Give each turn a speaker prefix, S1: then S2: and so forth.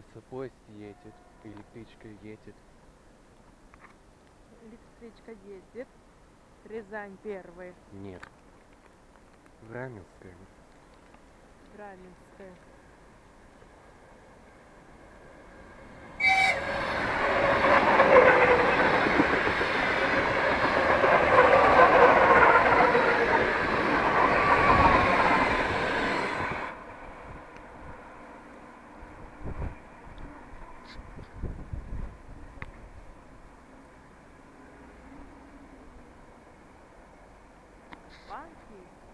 S1: Алиса, поезд едет,
S2: электричка едет. Электричка ездит. Рязань первый.
S1: Нет. Раменская.
S2: Раменская. Банки.